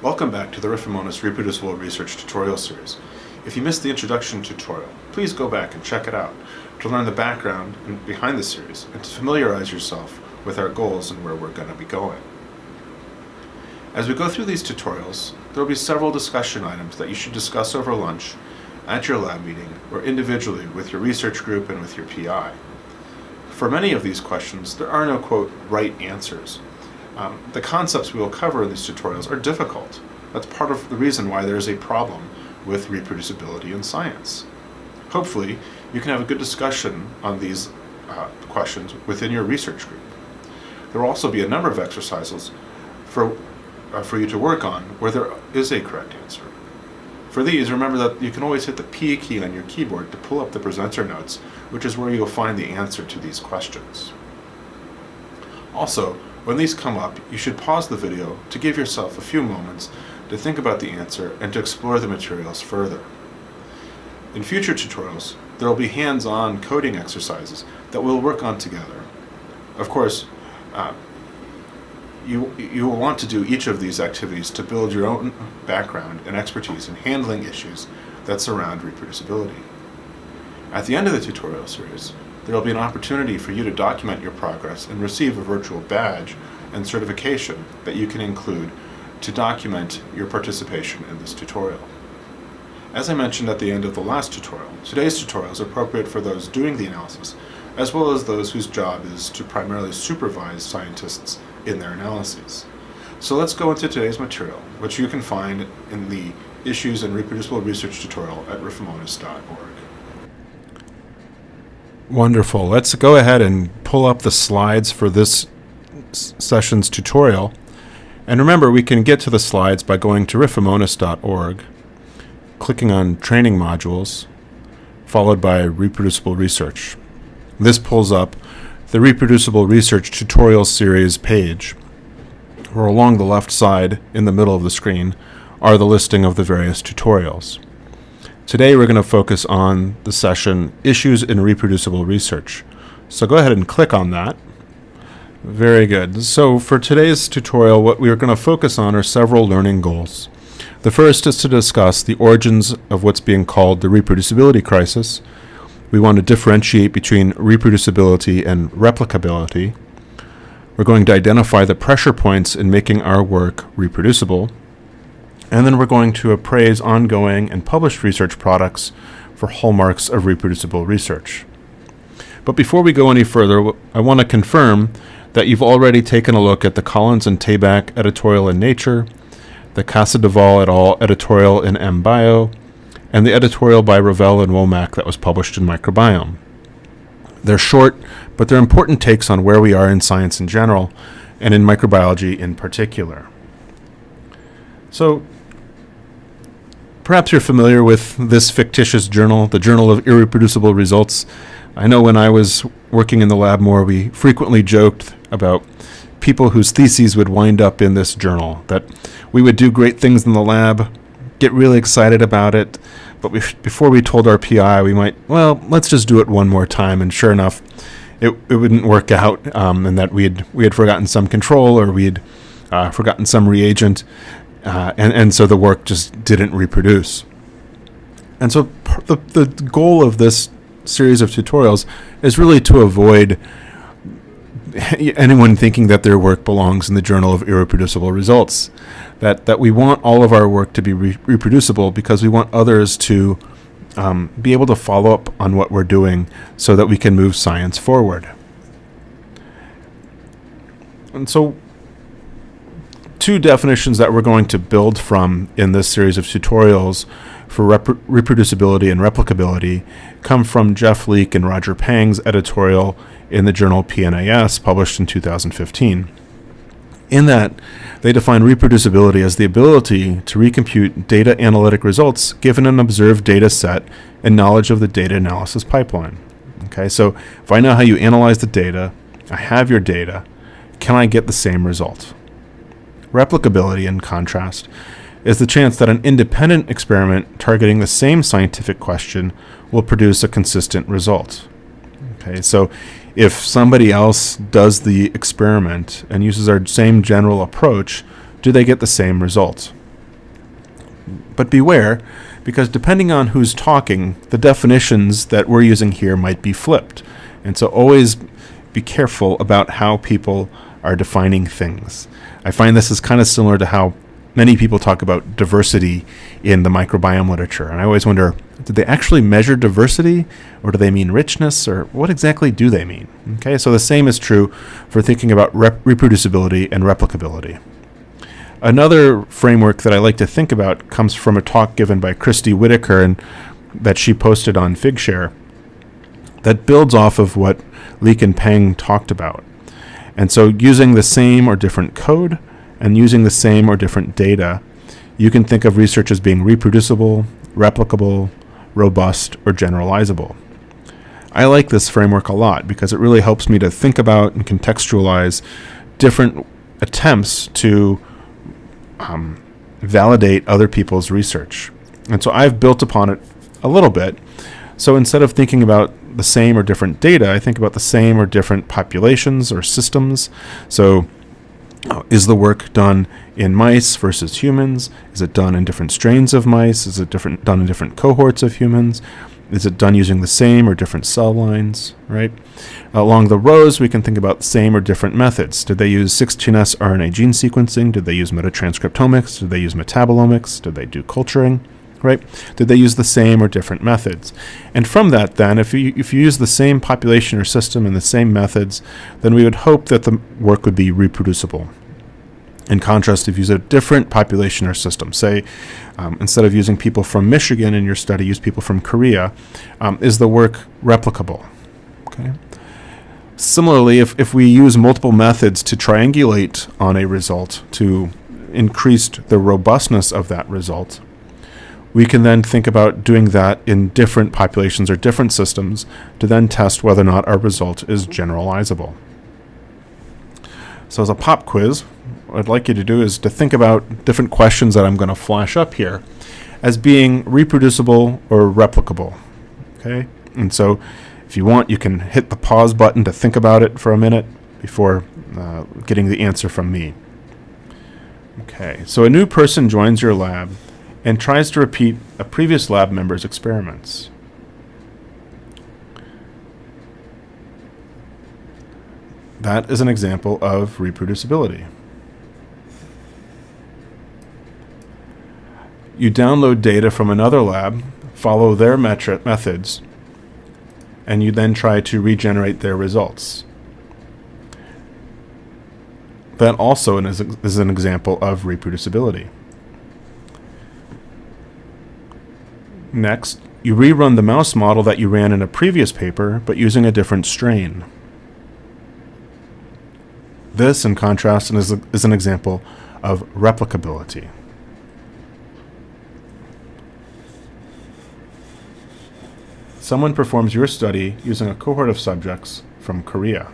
Welcome back to the Riffomonas Reproducible Research Tutorial Series. If you missed the introduction tutorial, please go back and check it out to learn the background behind the series and to familiarize yourself with our goals and where we're going to be going. As we go through these tutorials, there will be several discussion items that you should discuss over lunch, at your lab meeting, or individually with your research group and with your PI. For many of these questions, there are no, quote, right answers. Um, the concepts we will cover in these tutorials are difficult. That's part of the reason why there is a problem with reproducibility in science. Hopefully, you can have a good discussion on these uh, questions within your research group. There will also be a number of exercises for, uh, for you to work on where there is a correct answer. For these, remember that you can always hit the P key on your keyboard to pull up the presenter notes, which is where you'll find the answer to these questions. Also, when these come up, you should pause the video to give yourself a few moments to think about the answer and to explore the materials further. In future tutorials, there will be hands-on coding exercises that we'll work on together. Of course, uh, you, you will want to do each of these activities to build your own background and expertise in handling issues that surround reproducibility. At the end of the tutorial series, there will be an opportunity for you to document your progress and receive a virtual badge and certification that you can include to document your participation in this tutorial. As I mentioned at the end of the last tutorial, today's tutorial is appropriate for those doing the analysis, as well as those whose job is to primarily supervise scientists in their analyses. So let's go into today's material, which you can find in the Issues in Reproducible Research tutorial at riffomonas.org. Wonderful. Let's go ahead and pull up the slides for this session's tutorial. And remember, we can get to the slides by going to riffomonas.org, clicking on Training Modules, followed by Reproducible Research. This pulls up the Reproducible Research Tutorial Series page, where along the left side, in the middle of the screen, are the listing of the various tutorials. Today we're going to focus on the session Issues in Reproducible Research. So go ahead and click on that. Very good. So for today's tutorial, what we are going to focus on are several learning goals. The first is to discuss the origins of what's being called the reproducibility crisis, we want to differentiate between reproducibility and replicability. We're going to identify the pressure points in making our work reproducible. And then we're going to appraise ongoing and published research products for hallmarks of reproducible research. But before we go any further, I want to confirm that you've already taken a look at the Collins and Tabak editorial in Nature, the Casadevall et al. editorial in MBio, and the editorial by Ravel and Wommack that was published in Microbiome. They're short, but they're important takes on where we are in science in general, and in microbiology in particular. So, perhaps you're familiar with this fictitious journal, the Journal of Irreproducible Results. I know when I was working in the lab more, we frequently joked about people whose theses would wind up in this journal, that we would do great things in the lab, get really excited about it. But we, before we told our PI, we might, well, let's just do it one more time. And sure enough, it, it wouldn't work out, um, and that we had we had forgotten some control or we had uh, forgotten some reagent, uh, and and so the work just didn't reproduce. And so the the goal of this series of tutorials is really to avoid anyone thinking that their work belongs in the Journal of Irreproducible Results. That, that we want all of our work to be re reproducible because we want others to um, be able to follow up on what we're doing so that we can move science forward. And so two definitions that we're going to build from in this series of tutorials for reproducibility and replicability come from Jeff Leek and Roger Peng's editorial in the journal PNAS, published in 2015. In that, they define reproducibility as the ability to recompute data analytic results given an observed data set and knowledge of the data analysis pipeline. Okay, so if I know how you analyze the data, I have your data, can I get the same result? Replicability, in contrast, is the chance that an independent experiment targeting the same scientific question will produce a consistent result. Okay, so if somebody else does the experiment and uses our same general approach, do they get the same results? But beware, because depending on who's talking, the definitions that we're using here might be flipped. And so always be careful about how people are defining things. I find this is kind of similar to how many people talk about diversity in the microbiome literature. And I always wonder did they actually measure diversity or do they mean richness or what exactly do they mean? Okay, so the same is true for thinking about rep- reproducibility and replicability. Another framework that I like to think about comes from a talk given by Kirstie Whitaker and that she posted on Figshare that builds off of what Leek and Peng talked about. And so using the same or different code and using the same or different data, you can think of research as being reproducible, replicable, robust, or generalizable. I like this framework a lot because it really helps me to think about and contextualize different attempts to um, validate other people's research. And so I've built upon it a little bit. So instead of thinking about the same or different data, I think about the same or different populations or systems. So uh, is the work done in mice versus humans? Is it done in different strains of mice? Is it different done in different cohorts of humans? Is it done using the same or different cell lines, right? Along the rows, we can think about same or different methods. Did they use 16S RNA gene sequencing? Did they use metatranscriptomics? Did they use metabolomics? Did they do culturing? Right? Did they use the same or different methods? And from that, then, if you if you use the same population or system and the same methods, then we would hope that the work would be reproducible. In contrast, if you use a different population or system, say um, instead of using people from Michigan in your study, use people from Korea, um, is the work replicable? Okay. Similarly, if, if we use multiple methods to triangulate on a result to increase the robustness of that result, we can then think about doing that in different populations or different systems to then test whether or not our result is generalizable. So as a pop quiz, what I'd like you to do is to think about different questions that I'm going to flash up here as being reproducible or replicable. Okay? And so if you want, you can hit the pause button to think about it for a minute before uh, getting the answer from me. Okay, so a new person joins your lab and tries to repeat a previous lab member's experiments. That is an example of reproducibility. You download data from another lab, follow their metri- methods, and you then try to regenerate their results. That also is an example of reproducibility. Next, you rerun the mouse model that you ran in a previous paper, but using a different strain. This, in contrast, is, a, is an example of replicability. someone performs your study using a cohort of subjects from Korea.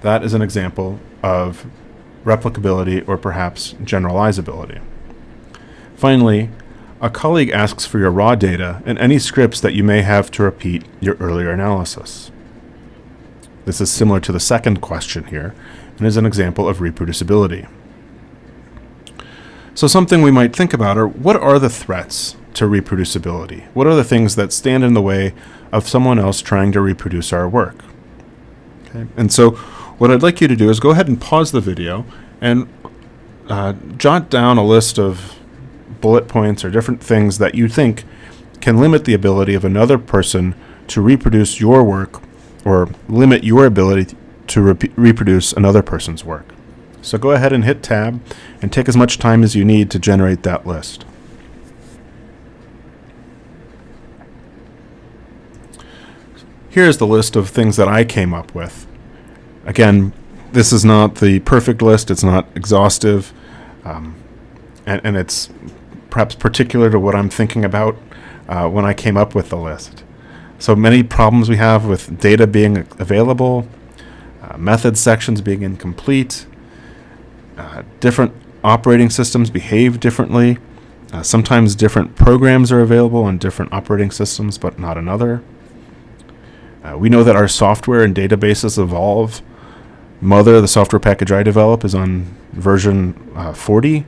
That is an example of replicability or perhaps generalizability. Finally, a colleague asks for your raw data and any scripts that you may have to repeat your earlier analysis. This is similar to the second question here and is an example of reproducibility. So something we might think about are what are the threats to reproducibility? What are the things that stand in the way of someone else trying to reproduce our work? Okay. And so what I'd like you to do is go ahead and pause the video and uh, jot down a list of bullet points or different things that you think can limit the ability of another person to reproduce your work or limit your ability to re- reproduce another person's work. So go ahead and hit tab and take as much time as you need to generate that list. Here's the list of things that I came up with. Again, this is not the perfect list, it's not exhaustive, um, and, and, it's perhaps particular to what I'm thinking about uh, when I came up with the list. So many problems we have with data being available, uh, method sections being incomplete, uh, different operating systems behave differently. Uh, sometimes different programs are available on different operating systems, but not another. Uh, we know that our software and databases evolve mothur, the software package I develop, is on version uh, 40.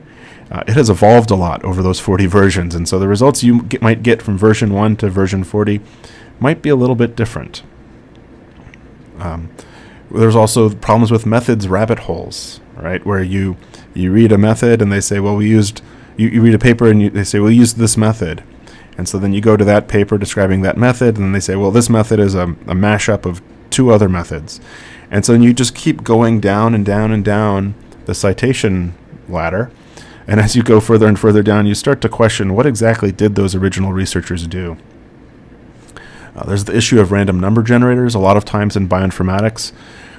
Uh, it has evolved a lot over those 40 versions, and so the results you get, might get from version 1 to version 40 might be a little bit different. Um, there's also problems with methods rabbit holes, right? Where you you read a method and they say, well, we used you, you read a paper and you, they say, we used this method, and so then you go to that paper describing that method, and they say, well, this method is a, a mashup of two other methods, and so you just keep going down and down and down the citation ladder. And as you go further and further down, you start to question what exactly did those original researchers do? Uh, there's the issue of random number generators. A lot of times in bioinformatics,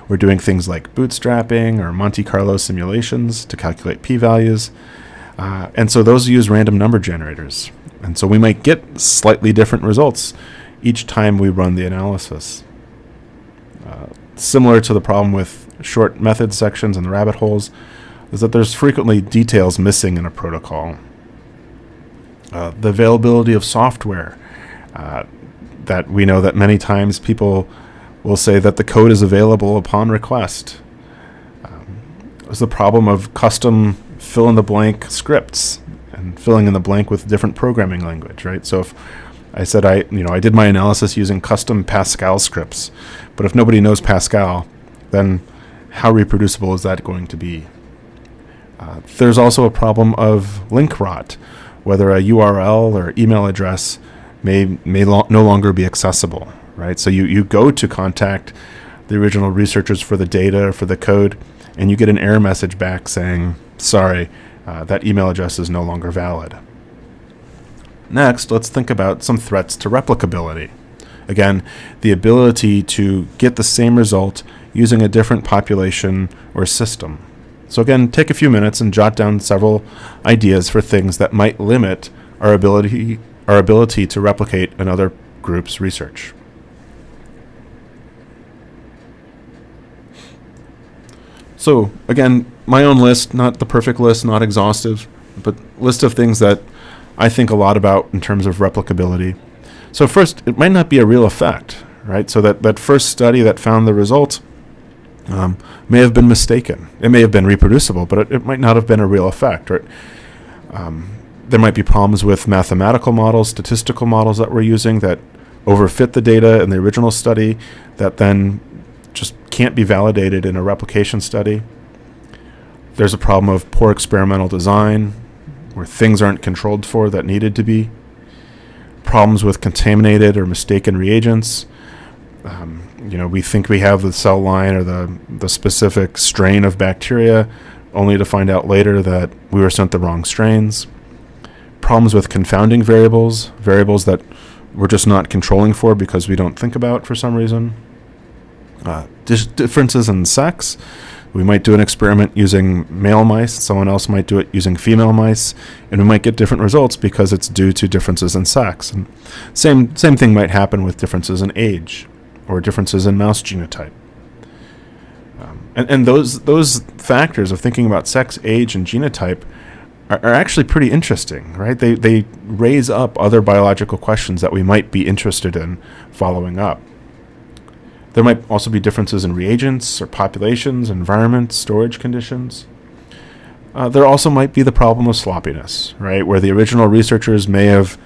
we're doing things like bootstrapping or Monte Carlo simulations to calculate p-values. Uh, and so those use random number generators. And so we might get slightly different results each time we run the analysis. Similar to the problem with short method sections and the rabbit holes, is that there's frequently details missing in a protocol. Uh, the availability of software. Uh, that we know that many times people will say that the code is available upon request. Um, the problem of custom fill in the blank scripts and filling in the blank with different programming language, right? So if I said I, you know, I did my analysis using custom Pascal scripts, but if nobody knows Pascal, then how reproducible is that going to be? Uh, there's also a problem of link rot, whether a URL or email address may may lo- no longer be accessible, right? So you, you go to contact the original researchers for the data for the code, and you get an error message back saying, "Sorry, uh, that email address is no longer valid." Next, let's think about some threats to replicability. Again, the ability to get the same result using a different population or system. So again, take a few minutes and jot down several ideas for things that might limit our ability our ability to replicate another group's research. So again, my own list, not the perfect list, not exhaustive, but list of things that I think a lot about in terms of replicability. So first, it might not be a real effect, right? So that, that first study that found the result um, may have been mistaken. It may have been reproducible, but it, it might not have been a real effect. Right? Um, there might be problems with mathematical models, statistical models that we're using that overfit the data in the original study that then just can't be validated in a replication study. There's a problem of poor experimental design where things aren't controlled for that needed to be. Problems with contaminated or mistaken reagents. Um, you know, we think we have the cell line or the, the specific strain of bacteria, only to find out later that we were sent the wrong strains problems with confounding variables, variables that we're just not controlling for because we don't think about for some reason. Uh, differences in sex. We might do an experiment using male mice, someone else might do it using female mice, and we might get different results because it's due to differences in sex. And same same thing might happen with differences in age or differences in mouse genotype. Um, and, and those those factors of thinking about sex, age, and genotype are, are actually pretty interesting, right? They, they raise up other biological questions that we might be interested in following up. There might also be differences in reagents or populations, environment, storage conditions. Uh, there also might be the problem of sloppiness, right? Where the original researchers may have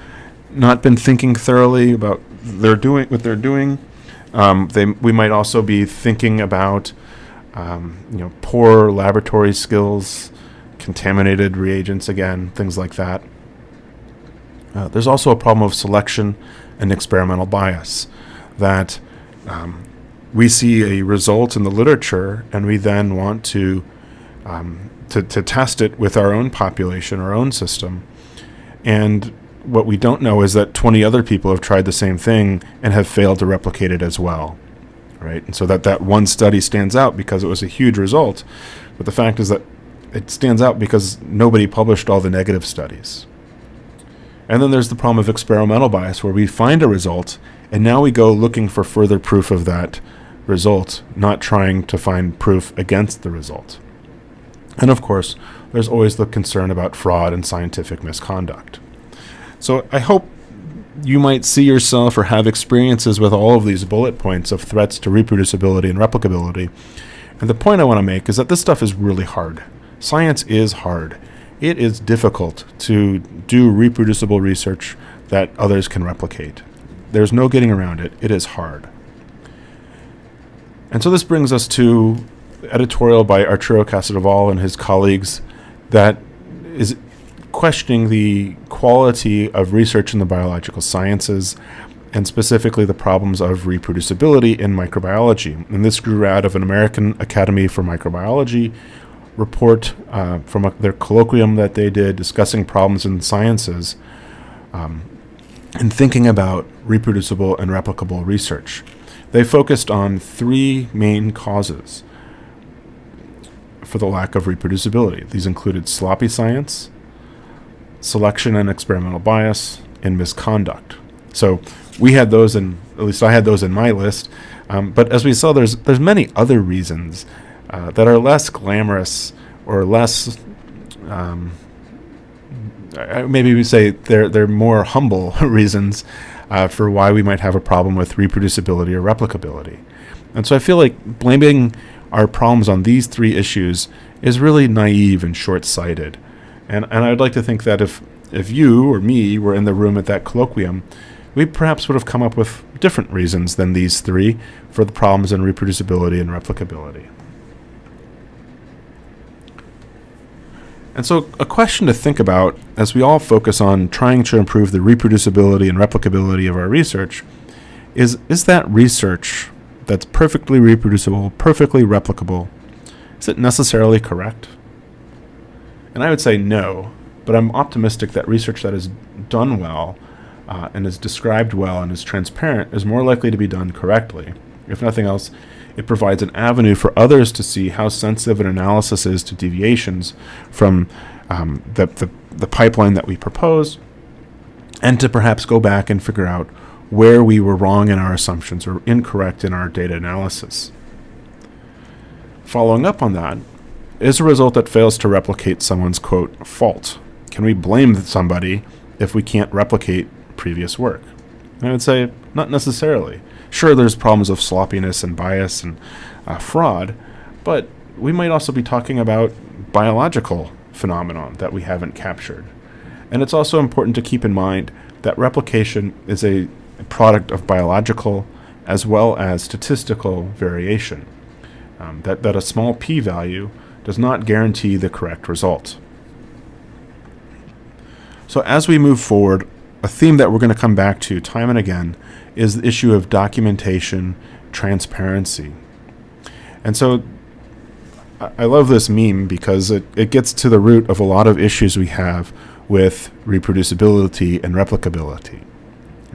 not been thinking thoroughly about their doing what they're doing. Um, they we might also be thinking about um, you know poor laboratory skills, contaminated reagents again, things like that. Uh, there's also a problem of selection and experimental bias that um, we see a result in the literature and we then want to, um, to, to test it with our own population, our own system. And what we don't know is that 20 other people have tried the same thing and have failed to replicate it as well. Right? And so that that one study stands out because it was a huge result. But the fact is that it stands out because nobody published all the negative studies. And then there's the problem of experimental bias, where we find a result, and now we go looking for further proof of that result, not trying to find proof against the result. And of course, there's always the concern about fraud and scientific misconduct. So I hope you might see yourself or have experiences with all of these bullet points of threats to reproducibility and replicability And the point I want to make is that this stuff is really hard. Science is hard. It is difficult to do reproducible research that others can replicate. There's no getting around it. It is hard. And so this brings us to editorial by Arturo Casadevall and his colleagues that is questioning the quality of research in the biological sciences and specifically the problems of reproducibility in microbiology. And this grew out of an American Academy for Microbiology report uh, from a, their colloquium that they did discussing problems in the sciences um, and thinking about reproducible and replicable research. They focused on three main causes for the lack of reproducibility. These included sloppy science, selection and experimental bias, and misconduct. So we had those in, at least I had those in my list. Um, but as we saw, there's there's many other reasons uh, that are less glamorous or less. Um, maybe we say they're they're more humble reasons uh, for why we might have a problem with reproducibility or replicability. And so I feel like blaming our problems on these three issues is really naive and short-sighted. And and I'd like to think that if if you or me were in the room at that colloquium, we perhaps would have come up with different reasons than these three for the problems in reproducibility and replicability. And so, a question to think about as we all focus on trying to improve the reproducibility and replicability of our research is is that research that's perfectly reproducible, perfectly replicable, is it necessarily correct? And I would say no, but I'm optimistic that research that is done well uh, and is described well and is transparent is more likely to be done correctly. If nothing else, it provides an avenue for others to see how sensitive an analysis is to deviations from um, the, the, the pipeline that we propose, and to perhaps go back and figure out where we were wrong in our assumptions or incorrect in our data analysis. Following up on that, is a result that fails to replicate someone's quote fault. Can we blame somebody if we can't replicate previous work? I would say not necessarily. Sure, there's problems of sloppiness and bias and uh, fraud, but we might also be talking about biological phenomenon that we haven't captured. And it's also important to keep in mind that replication is a product of biological as well as statistical variation. Um, that, that a small p-value does not guarantee the correct result. So as we move forward, a theme that we're going to come back to time and again is the issue of documentation transparency. And so I love this meme because it, it gets to the root of a lot of issues we have with reproducibility and replicability.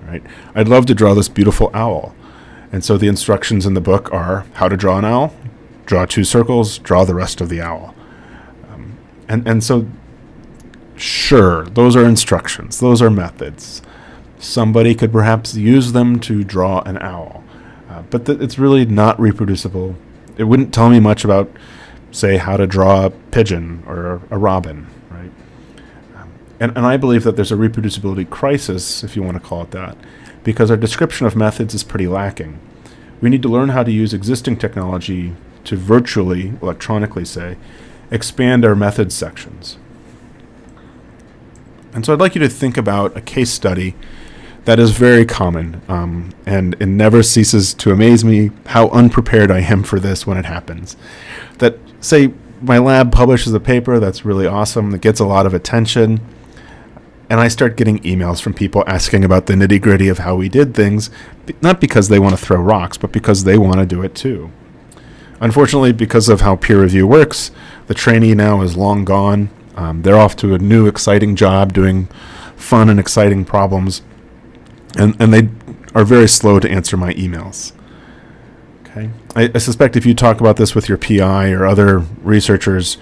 Right? I'd love to draw this beautiful owl. And so the instructions in the book are how to draw an owl, draw two circles, draw the rest of the owl. Um, and, and so, sure, those are instructions, those are methods. Somebody could perhaps use them to draw an owl, uh, but it's really not reproducible. It wouldn't tell me much about, say, how to draw a pigeon or a robin, right? Um, and, and I believe that there's a reproducibility crisis, if you want to call it that, because our description of methods is pretty lacking. We need to learn how to use existing technology to virtually, electronically say, expand our methods sections. And so I'd like you to think about a case study that is very common, um, and it never ceases to amaze me how unprepared I am for this when it happens. That, say, my lab publishes a paper that's really awesome, that gets a lot of attention, and I start getting emails from people asking about the nitty gritty of how we did things, not because they want to throw rocks, but because they want to do it too. Unfortunately, because of how peer review works, the trainee now is long gone. Um, they're off to a new, exciting job doing fun and exciting problems and and they are very slow to answer my emails. Okay, I, I, suspect if you talk about this with your PI or other researchers,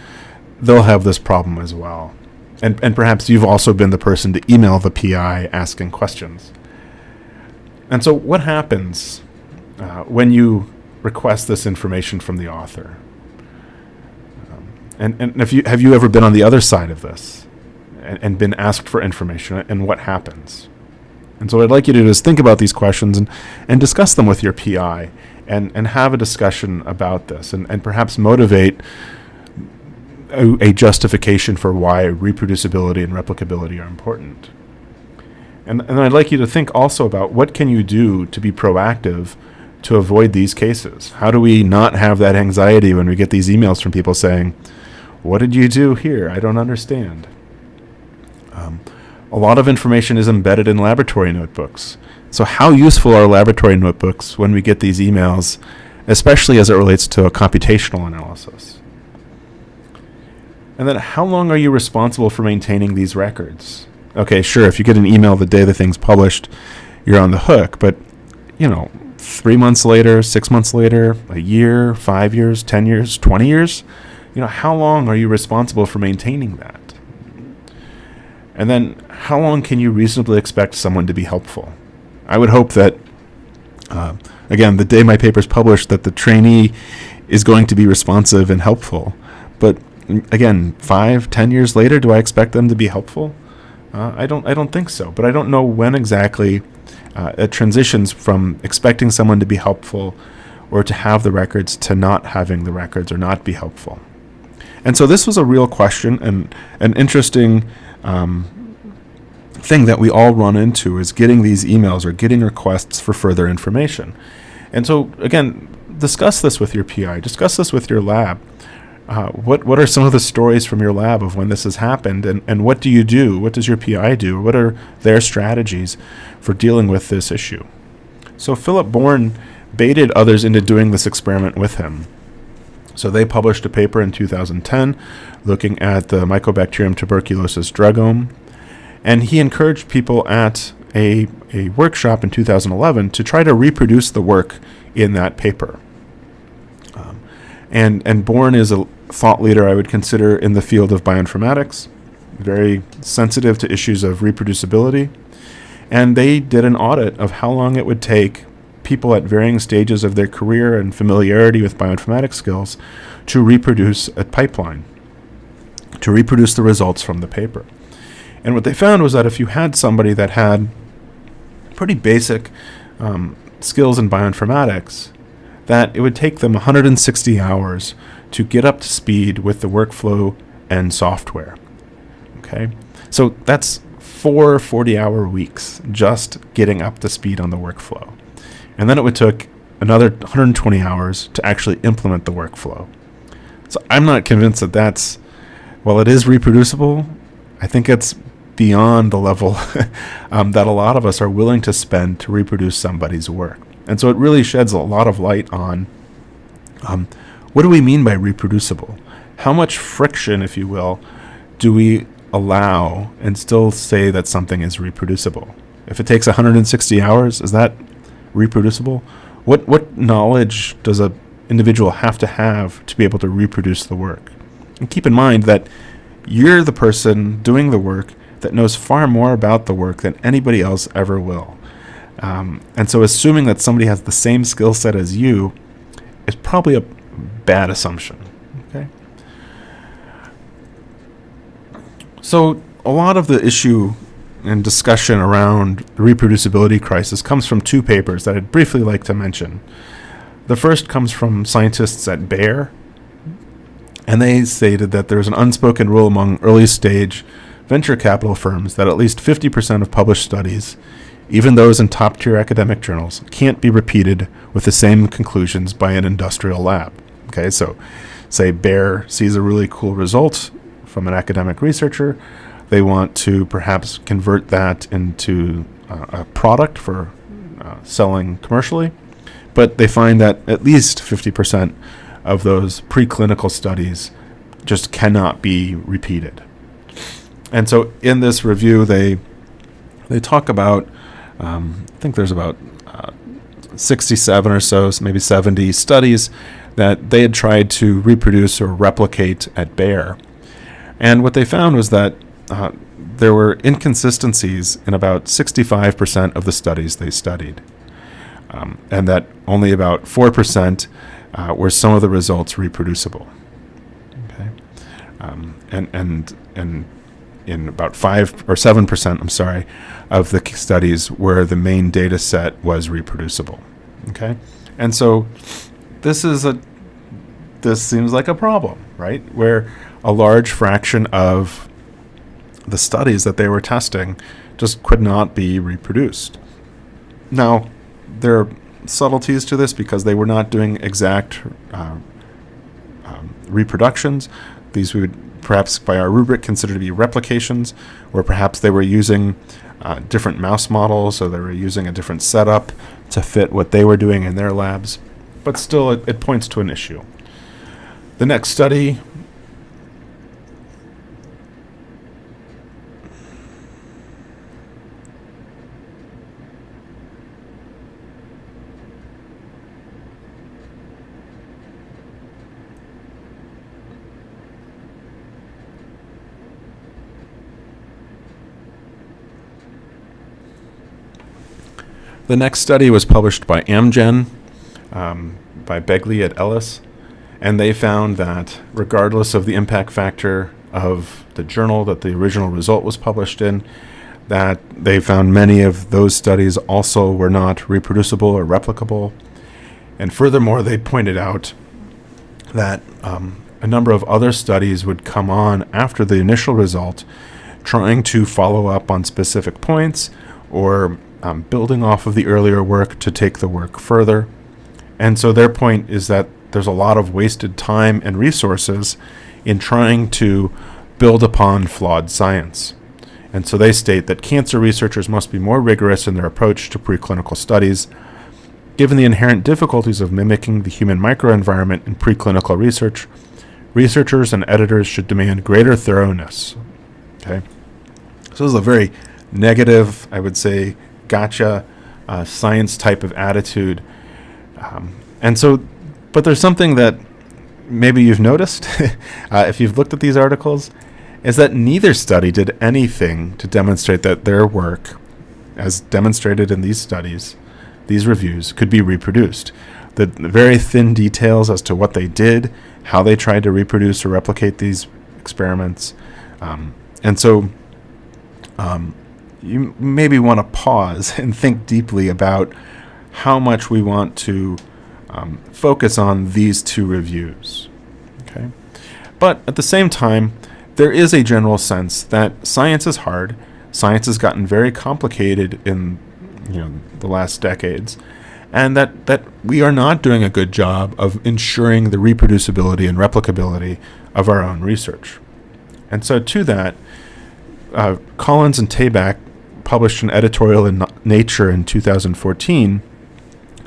they'll have this problem as well, and and perhaps you've also been the person to email the PI asking questions. And so, what happens uh, when you request this information from the author? And and if you have you ever been on the other side of this, and, and been asked for information, and what happens? And so what I'd like you to do is think about these questions and, and discuss them with your PI and, and have a discussion about this and, and perhaps motivate a, a justification for why reproducibility and replicability are important. And, and I'd like you to think also about what can you do to be proactive to avoid these cases? How do we not have that anxiety when we get these emails from people saying, what did you do here? I don't understand. Um, a lot of information is embedded in laboratory notebooks. So how useful are laboratory notebooks when we get these emails, especially as it relates to a computational analysis? And then how long are you responsible for maintaining these records? Okay, sure, if you get an email the day the thing's published, you're on the hook, but you know, three months later, six months later, a year, five years, 10 years, 20 years, you know, how long are you responsible for maintaining that? And then how long can you reasonably expect someone to be helpful? I would hope that, uh, again, the day my paper is published, that the trainee is going to be responsive and helpful. But again, five, ten years later, do I expect them to be helpful? Uh, I don't. I don't think so. But I don't know when exactly uh, it transitions from expecting someone to be helpful or to have the records to not having the records or not be helpful. And so this was a real question and an interesting um, thing that we all run into is getting these emails or getting requests for further information. And so again, discuss this with your PI, discuss this with your lab. Uh, what what are some of the stories from your lab of when this has happened, and, and what do you do? What does your PI do? What are their strategies for dealing with this issue? So Philip Bourne baited others into doing this experiment with him. So they published a paper in 2010 looking at the Mycobacterium tuberculosis drugome, and he encouraged people at a, a workshop in 2011 to try to reproduce the work in that paper. Um, and, and Bourne is a thought leader I would consider in the field of bioinformatics, very sensitive to issues of reproducibility. And they did an audit of how long it would take people at varying stages of their career and familiarity with bioinformatics skills to reproduce a pipeline, to reproduce the results from the paper. And what they found was that if you had somebody that had pretty basic um, skills in bioinformatics, that it would take them 160 hours to get up to speed with the workflow and software. Okay, so that's four 40 hour weeks just getting up to speed on the workflow. And then it would take another 120 hours to actually implement the workflow. So I'm not convinced that that's, well, it is reproducible. I think it's beyond the level um, that a lot of us are willing to spend to reproduce somebody's work. And so it really sheds a lot of light on um, what do we mean by reproducible? How much friction, if you will, do we allow and still say that something is reproducible? If it takes 160 hours, is that reproducible? What what knowledge does a individual have to have to be able to reproduce the work? And keep in mind that you're the person doing the work that knows far more about the work than anybody else ever will. Um, and so assuming that somebody has the same skill set as you is probably a bad assumption. Okay. So a lot of the issue and discussion around the reproducibility crisis comes from two papers that I'd briefly like to mention. The first comes from scientists at Bayer, and they stated that there's an unspoken rule among early stage venture capital firms that at least 50% of published studies, even those in top tier academic journals, can't be repeated with the same conclusions by an industrial lab. Okay, so say Bayer sees a really cool result from an academic researcher. They want to perhaps convert that into uh, a product for uh, selling commercially, but they find that at least 50% of those preclinical studies just cannot be repeated. And so in this review, they they talk about um, I think there's about uh, 67 or so, maybe 70 studies that they had tried to reproduce or replicate at Bayer. And what they found was that uh, there were inconsistencies in about 65% of the studies they studied, um, and that only about 4% uh, were some of the results reproducible. Okay, um, and and and in about five or seven percent, I'm sorry, of the studies where the main data set was reproducible. Okay, and so this is a this seems like a problem, right? Where a large fraction of the studies that they were testing just could not be reproduced. Now, there are subtleties to this because they were not doing exact uh, um, reproductions. These we would perhaps by our rubric consider to be replications, or perhaps they were using uh, different mouse models, so they were using a different setup to fit what they were doing in their labs. But still, it, it points to an issue. The next study The next study was published by Amgen, um, by Begley at Ellis, and they found that regardless of the impact factor of the journal that the original result was published in, that they found many of those studies also were not reproducible or replicable. And furthermore, they pointed out that um, a number of other studies would come on after the initial result, trying to follow up on specific points or um, building off of the earlier work to take the work further. And so their point is that there's a lot of wasted time and resources in trying to build upon flawed science. And so they state that cancer researchers must be more rigorous in their approach to preclinical studies. Given the inherent difficulties of mimicking the human microenvironment in preclinical research, researchers and editors should demand greater thoroughness. Okay? So this is a very negative, I would say, gotcha uh, science type of attitude. Um, and so, but there's something that maybe you've noticed uh, if you've looked at these articles is that neither study did anything to demonstrate that their work, as demonstrated in these studies, these reviews, could be reproduced. The very thin details as to what they did, how they tried to reproduce or replicate these experiments. Um, and so, um, you maybe want to pause and think deeply about how much we want to um, focus on these two reviews. Okay, but at the same time, there is a general sense that science is hard. Science has gotten very complicated in you know the last decades, and that that we are not doing a good job of ensuring the reproducibility and replicability of our own research. And so, to that, uh, Collins and Tabak published an editorial in Nature in 2014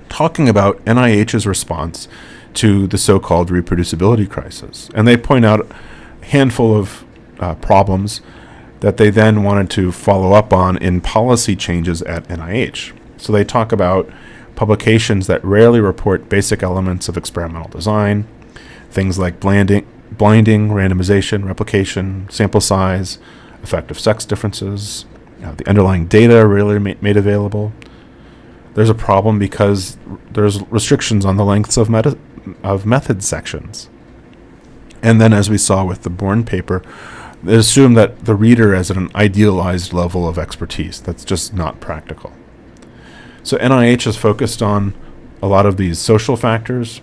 talking about NIH's response to the so called reproducibility crisis. And they point out a handful of uh, problems that they then wanted to follow up on in policy changes at NIH. So they talk about publications that rarely report basic elements of experimental design, things like blinding, blinding randomization, replication, sample size, effective sex differences, uh, the underlying data ma- made available. There's a problem because there's restrictions on the lengths of, meta- of method sections. And then, as we saw with the Bourne paper, they assume that the reader has an idealized level of expertise. That's just not practical. So NIH has focused on a lot of these social factors.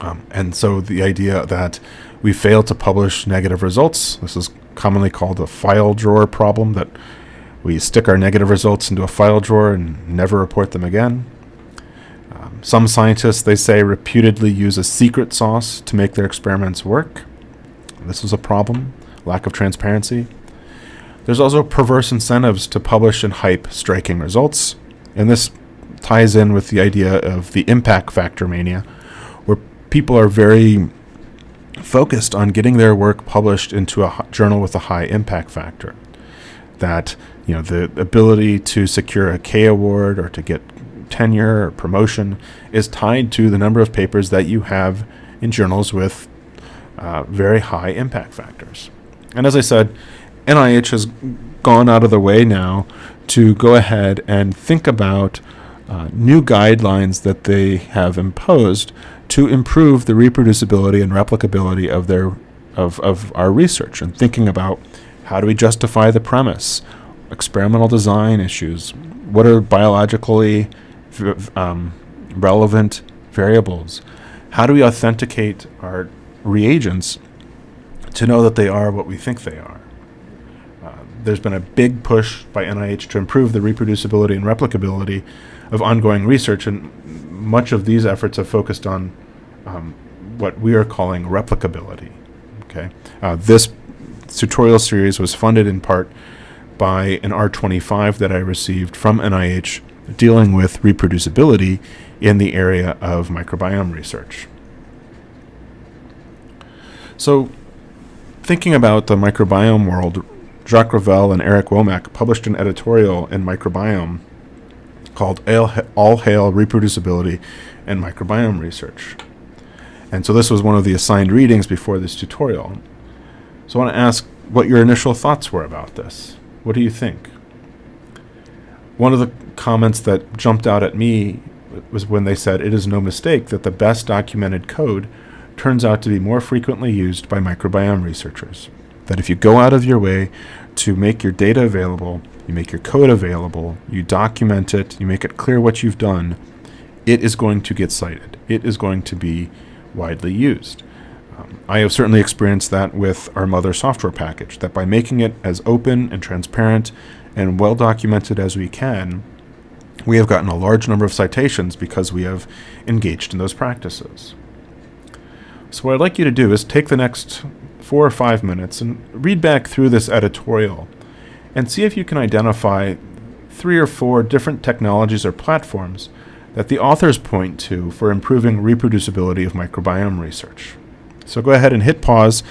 Um, and so the idea that we fail to publish negative results, this is commonly called a file drawer problem that we stick our negative results into a file drawer and never report them again. Um, some scientists, they say, reputedly use a secret sauce to make their experiments work. This is a problem, lack of transparency. There's also perverse incentives to publish and hype striking results, and this ties in with the idea of the impact factor mania, where people are very focused on getting their work published into a journal with a high impact factor. That you know the ability to secure a K award or to get tenure or promotion is tied to the number of papers that you have in journals with uh, very high impact factors. And as I said, NIH has gone out of the way now to go ahead and think about uh, new guidelines that they have imposed to improve the reproducibility and replicability of their of, of our research and thinking about How do we justify the premise? Experimental design issues. What are biologically um, relevant variables? How do we authenticate our reagents to know that they are what we think they are? Uh, there's been a big push by NIH to improve the reproducibility and replicability of ongoing research, and much of these efforts have focused on um, what we are calling replicability. Okay, uh, this tutorial series was funded in part by an R25 that I received from NIH dealing with reproducibility in the area of microbiome research. So, thinking about the microbiome world, Jacques Ravel and Eric Wommack published an editorial in Microbiome called All Hail Reproducibility and Microbiome Research. And so this was one of the assigned readings before this tutorial. So I want to ask what your initial thoughts were about this. What do you think? One of the comments that jumped out at me was when they said it is no mistake that the best documented code turns out to be more frequently used by microbiome researchers. That if you go out of your way to make your data available, you make your code available, you document it, you make it clear what you've done, it is going to get cited. It is going to be widely used. Um, I have certainly experienced that with our mothur software package, that by making it as open and transparent and well documented as we can, we have gotten a large number of citations because we have engaged in those practices. So what I'd like you to do is take the next four or five minutes and read back through this editorial and see if you can identify three or four different technologies or platforms that the authors point to for improving reproducibility of microbiome research. So go ahead and hit pause,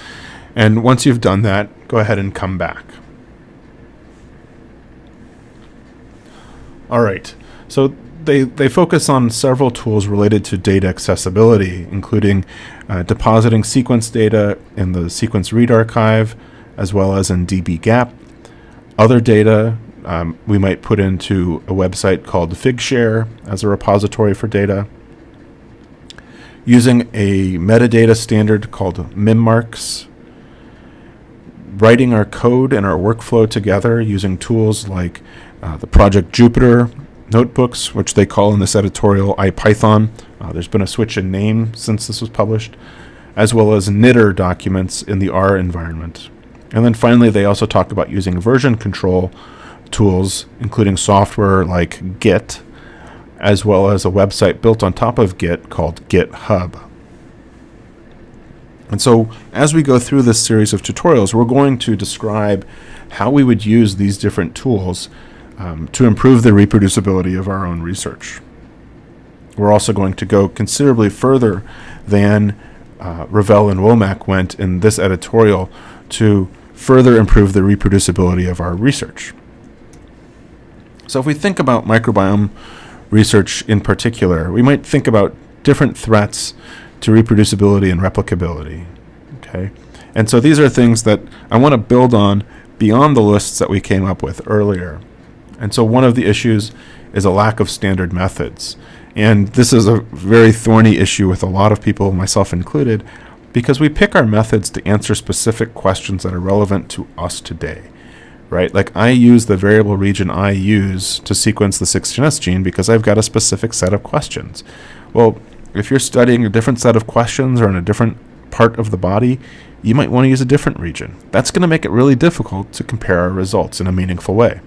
and once you've done that, go ahead and come back. All right, so they, they focus on several tools related to data accessibility, including uh, depositing sequence data in the sequence read archive, as well as in dbGaP. Other data um, we might put into a website called Figshare as a repository for data. Using a metadata standard called MIMARKS. Writing our code and our workflow together using tools like uh, the Project Jupyter notebooks, which they call in this editorial IPython. Uh, there's been a switch in name since this was published, as well as knitr documents in the R environment. And then finally, they also talk about using version control tools, including software like Git, as well as a website built on top of Git called GitHub. And so, as we go through this series of tutorials, we're going to describe how we would use these different tools um, to improve the reproducibility of our own research. We're also going to go considerably further than uh, Ravel and Wommack went in this editorial to further improve the reproducibility of our research. So if we think about microbiome research in particular, we might think about different threats to reproducibility and replicability. Okay, And so these are things that I want to build on beyond the lists that we came up with earlier. And so one of the issues is a lack of standard methods. And this is a very thorny issue with a lot of people, myself included, because we pick our methods to answer specific questions that are relevant to us today. Right? Like I use the variable region I use to sequence the 16S gene because I've got a specific set of questions. Well, if you're studying a different set of questions or in a different part of the body, you might want to use a different region. That's going to make it really difficult to compare our results in a meaningful way.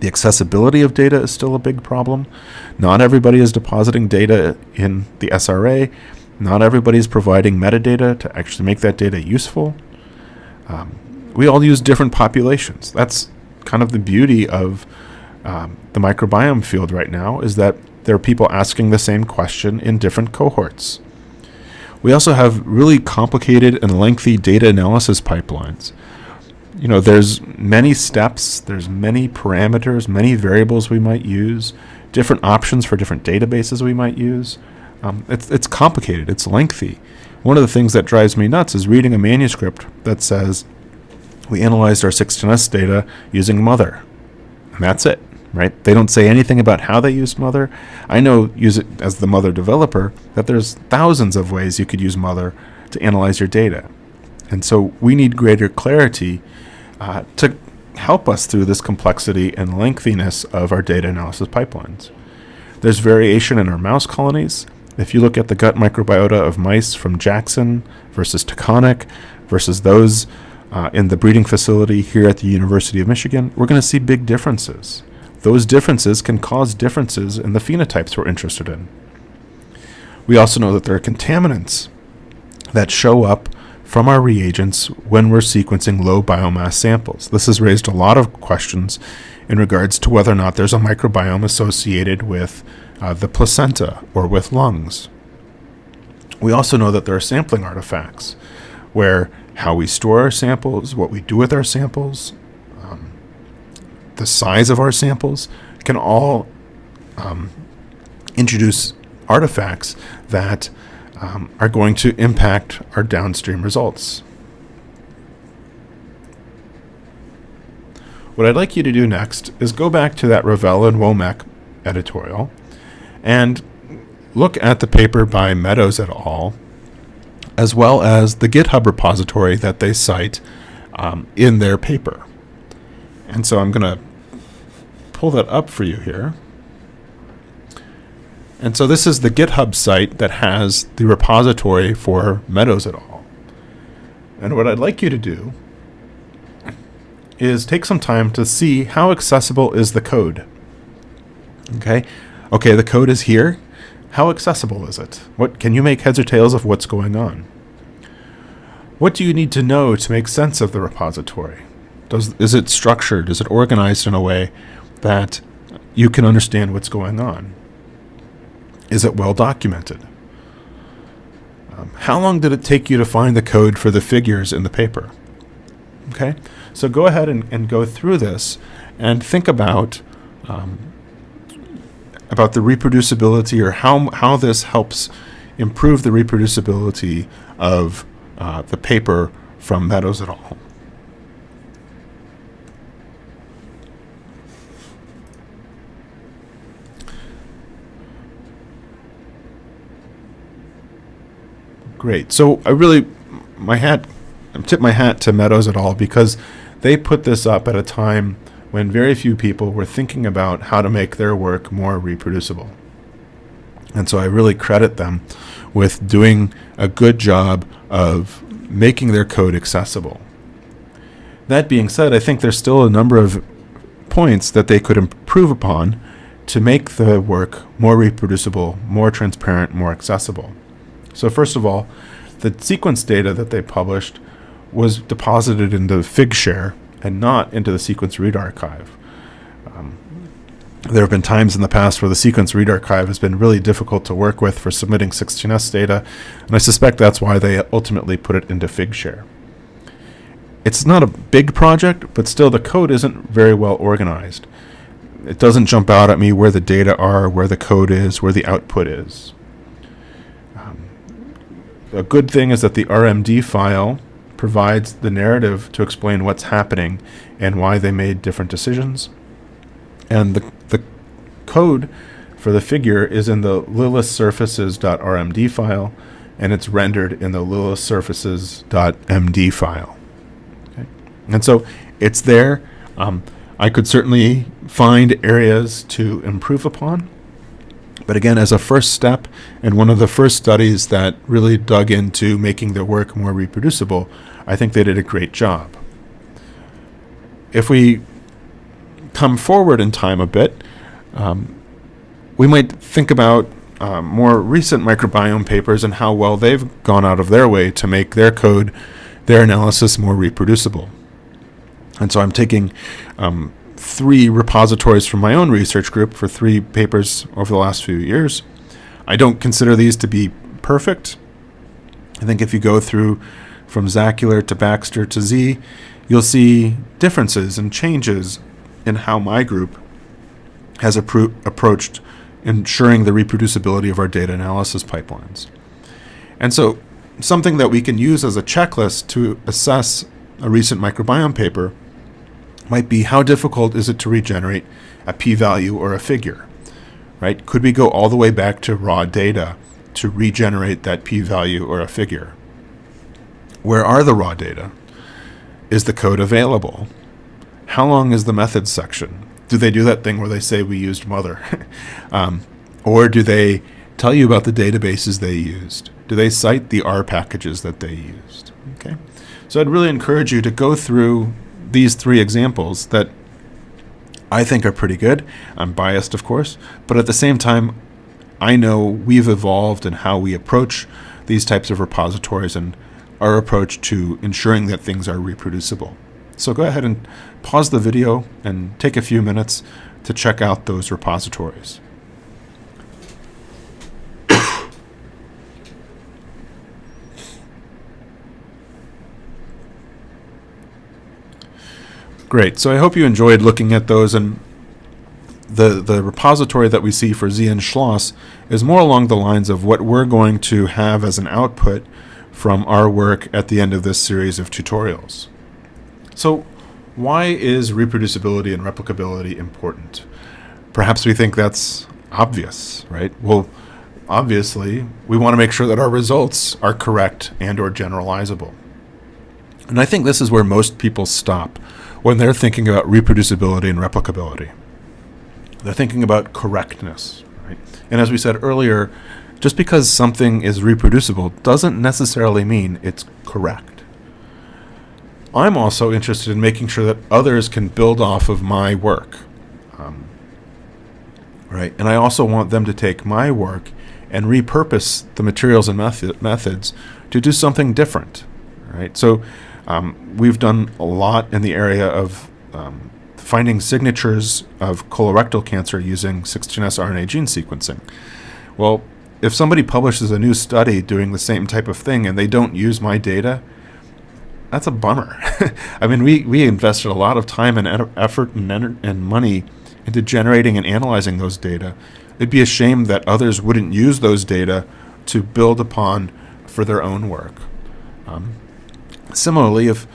The accessibility of data is still a big problem. Not everybody is depositing data in the SRA. Not everybody is providing metadata to actually make that data useful. Um, we all use different populations. That's kind of the beauty of um, the microbiome field right now is that there are people asking the same question in different cohorts. We also have really complicated and lengthy data analysis pipelines you know, there's many steps, there's many parameters, many variables we might use, different options for different databases we might use. Um, it's, it's complicated, it's lengthy. One of the things that drives me nuts is reading a manuscript that says, we analyzed our 16S data using mothur. And that's it, right? They don't say anything about how they used mothur. I know, use it as the mothur developer, that there's thousands of ways you could use mothur to analyze your data. And so we need greater clarity uh, to help us through this complexity and lengthiness of our data analysis pipelines. There's variation in our mouse colonies. If you look at the gut microbiota of mice from Jackson versus Taconic versus those uh, in the breeding facility here at the University of Michigan, we're going to see big differences. Those differences can cause differences in the phenotypes we're interested in. We also know that there are contaminants that show up from our reagents when we're sequencing low biomass samples. This has raised a lot of questions in regards to whether or not there's a microbiome associated with uh, the placenta or with lungs. We also know that there are sampling artifacts where how we store our samples, what we do with our samples, um, the size of our samples can all um, introduce artifacts that um, are going to impact our downstream results. What I'd like you to do next is go back to that Ravel and Wommack editorial and look at the paper by Meadows et al., as well as the GitHub repository that they cite um, in their paper. And so I'm going to pull that up for you here. And so this is the GitHub site that has the repository for Meadows et al. And what I'd like you to do is take some time to see how accessible is the code. Okay, okay, the code is here. How accessible is it? What can you make heads or tails of what's going on? What do you need to know to make sense of the repository? Does is it structured? Is it organized in a way that you can understand what's going on? Is it well documented? Um, how long did it take you to find the code for the figures in the paper? Okay, so go ahead and, and go through this and think about um, about the reproducibility or how, how this helps improve the reproducibility of uh, the paper from Meadows et al. Great. So I really, my hat, I tip my hat to Meadows et al. because they put this up at a time when very few people were thinking about how to make their work more reproducible. And so I really credit them with doing a good job of making their code accessible. That being said, I think there's still a number of points that they could improve upon to make the work more reproducible, more transparent, more accessible. So first of all, the sequence data that they published was deposited into Figshare and not into the sequence read archive. Um, there have been times in the past where the sequence read archive has been really difficult to work with for submitting 16S data, and I suspect that's why they ultimately put it into Figshare. It's not a big project, but still the code isn't very well organized. It doesn't jump out at me where the data are, where the code is, where the output is a good thing is that the RMD file provides the narrative to explain what's happening and why they made different decisions. And the, the code for the figure is in the lilithsurfaces.rmd file, and it's rendered in the lilithsurfaces.md file. Okay? And so it's there. Um, I could certainly find areas to improve upon. But again, as a first step, and one of the first studies that really dug into making their work more reproducible, I think they did a great job. If we come forward in time a bit, um, we might think about um, more recent microbiome papers and how well they've gone out of their way to make their code, their analysis more reproducible. And so I'm taking um, three repositories from my own research group for three papers over the last few years. I don't consider these to be perfect. I think if you go through from Zackular to Baxter to Sze, you'll see differences and changes in how my group has appro approached ensuring the reproducibility of our data analysis pipelines. And so something that we can use as a checklist to assess a recent microbiome paper might be how difficult is it to regenerate a p-value or a figure, right? Could we go all the way back to raw data to regenerate that p-value or a figure? Where are the raw data? is the code available? How long is the methods section? Do they do that thing where they say we used mothur? um, or do they tell you about the databases they used? Do they cite the R packages that they used? Okay. So I'd really encourage you to go through these three examples that I think are pretty good. I'm biased, of course, but at the same time, I know we've evolved in how we approach these types of repositories and our approach to ensuring that things are reproducible. So go ahead and pause the video and take a few minutes to check out those repositories. Great. So I hope you enjoyed looking at those and the the repository that we see for ZN Schloss is more along the lines of what we're going to have as an output from our work at the end of this series of tutorials. So why is reproducibility and replicability important? Perhaps we think that's obvious, right? Well, obviously, we want to make sure that our results are correct and or generalizable. And I think this is where most people stop when they're thinking about reproducibility and replicability. They're thinking about correctness, right? And as we said earlier, just because something is reproducible doesn't necessarily mean it's correct. I'm also interested in making sure that others can build off of my work. Um, right? And I also want them to take my work and repurpose the materials and method, methods to do something different. Right? So um, we've done a lot in the area of um, finding signatures of colorectal cancer using 16S RNA gene sequencing. Well, if somebody publishes a new study doing the same type of thing and they don't use my data, that's a bummer. I mean, we, we invested a lot of time and effort and, and money into generating and analyzing those data. It'd be a shame that others wouldn't use those data to build upon for their own work. Um, similarly, if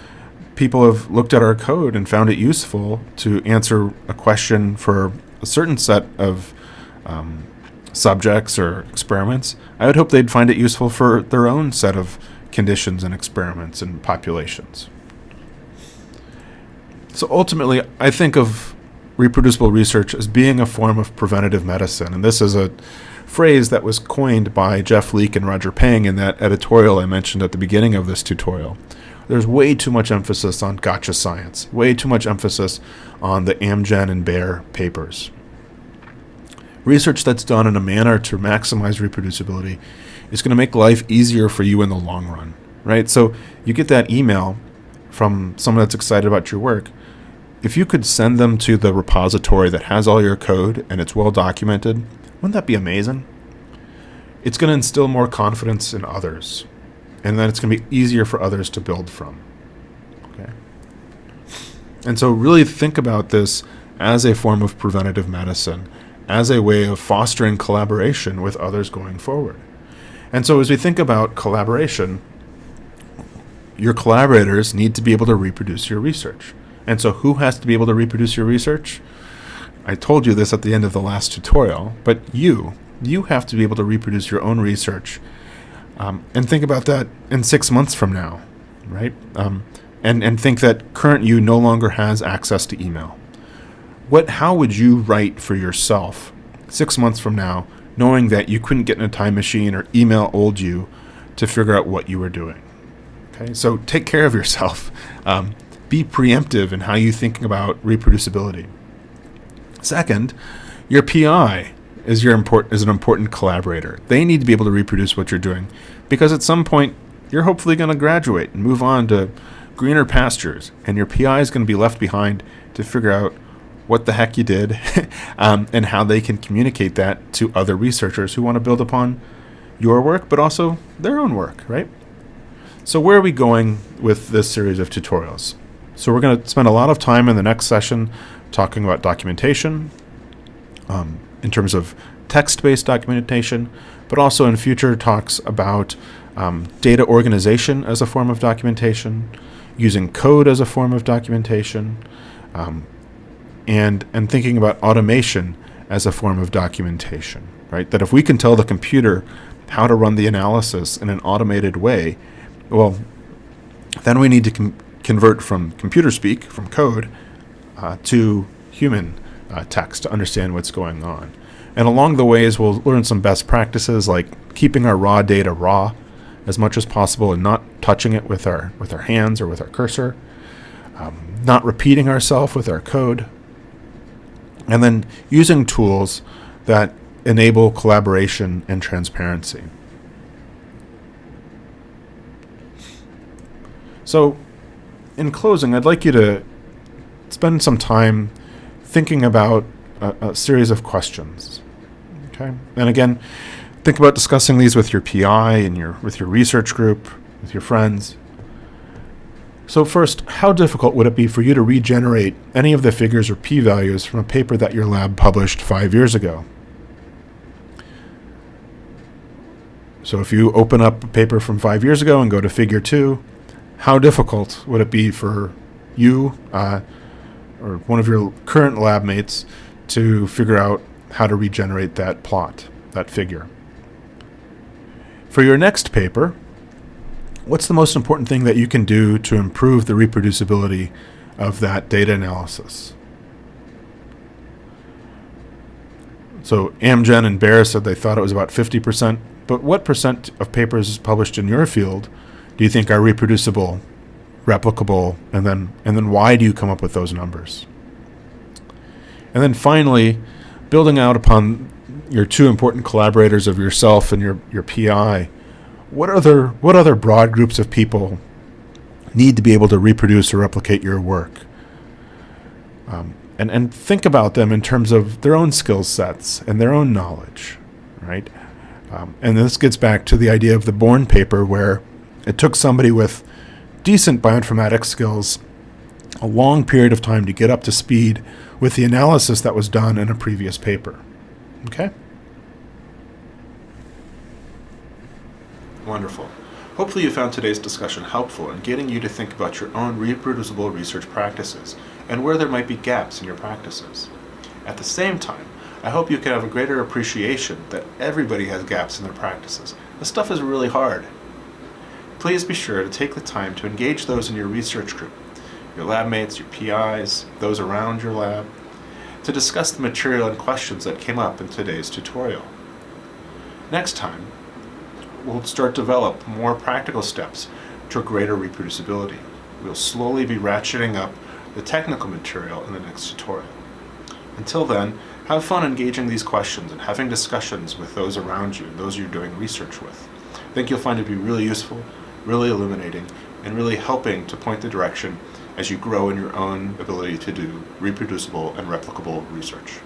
people have looked at our code and found it useful to answer a question for a certain set of um, subjects or experiments, I would hope they'd find it useful for their own set of conditions and experiments and populations. So ultimately, I think of reproducible research as being a form of preventative medicine. And this is a phrase that was coined by Jeff Leek and Roger Peng in that editorial I mentioned at the beginning of this tutorial there's way too much emphasis on gotcha science, way too much emphasis on the Amgen and Bayer papers. Research that's done in a manner to maximize reproducibility is going to make life easier for you in the long run, right? So you get that email from someone that's excited about your work. If you could send them to the repository that has all your code and it's well documented, wouldn't that be amazing? It's going to instill more confidence in others and then it's going to be easier for others to build from. Okay. And so really think about this as a form of preventative medicine, as a way of fostering collaboration with others going forward. And so as we think about collaboration, your collaborators need to be able to reproduce your research. And so who has to be able to reproduce your research? I told you this at the end of the last tutorial, but you, you have to be able to reproduce your own research um, and think about that in six months from now, right? Um, and, and think that current you no longer has access to email. What, how would you write for yourself six months from now, knowing that you couldn't get in a time machine or email old you to figure out what you were doing? Okay, so take care of yourself. Um, be preemptive in how you think about reproducibility. Second, your PI is your import is an important collaborator. They need to be able to reproduce what you're doing, because at some point you're hopefully going to graduate and move on to greener pastures, and your PI is going to be left behind to figure out what the heck you did um, and how they can communicate that to other researchers who want to build upon your work, but also their own work, right? So where are we going with this series of tutorials? So we're going to spend a lot of time in the next session talking about documentation, um, in terms of text-based documentation, but also in future talks about um, data organization as a form of documentation, using code as a form of documentation, um, and, and thinking about automation as a form of documentation, right? That if we can tell the computer how to run the analysis in an automated way, well, then we need to convert from computer speak, from code, uh, to human uh, text to understand what's going on. And along the ways, we'll learn some best practices like keeping our raw data raw as much as possible and not touching it with our with our hands or with our cursor, um, not repeating ourselves with our code, and then using tools that enable collaboration and transparency. So, in closing, I'd like you to spend some time thinking about a, a, series of questions. Okay, and again, think about discussing these with your PI and your with your research group, with your friends. So first, how difficult would it be for you to regenerate any of the figures or p-values from a paper that your lab published five years ago? So if you open up a paper from five years ago and go to figure two, how difficult would it be for you uh, or one of your current lab mates to figure out how to regenerate that plot, that figure? For your next paper, what's the most important thing that you can do to improve the reproducibility of that data analysis? So Amgen and Bayer said they thought it was about 50%, but what percent of papers published in your field do you think are reproducible, replicable, and then and then why do you come up with those numbers? And then finally, building out upon your two important collaborators of yourself and your, your PI, what other what other broad groups of people need to be able to reproduce or replicate your work? Um, and and think about them in terms of their own skill sets and their own knowledge, right? Um, and this gets back to the idea of the Bourne paper, where it took somebody with decent bioinformatics skills a long period of time to get up to speed with the analysis that was done in a previous paper. Okay? Wonderful. Hopefully you found today's discussion helpful in getting you to think about your own reproducible research practices and where there might be gaps in your practices. At the same time, I hope you can have a greater appreciation that everybody has gaps in their practices. This stuff is really hard. Please be sure to take the time to engage those in your research group, your lab mates, your PIs, those around your lab, to discuss the material and questions that came up in today's tutorial. Next time, we'll start to develop more practical steps to greater reproducibility. We'll slowly be ratcheting up the technical material in the next tutorial. Until then, have fun engaging these questions and having discussions with those around you, and those you're doing research with. I think you'll find it to be really useful really illuminating, and really helping to point the direction as you grow in your own ability to do reproducible and replicable research.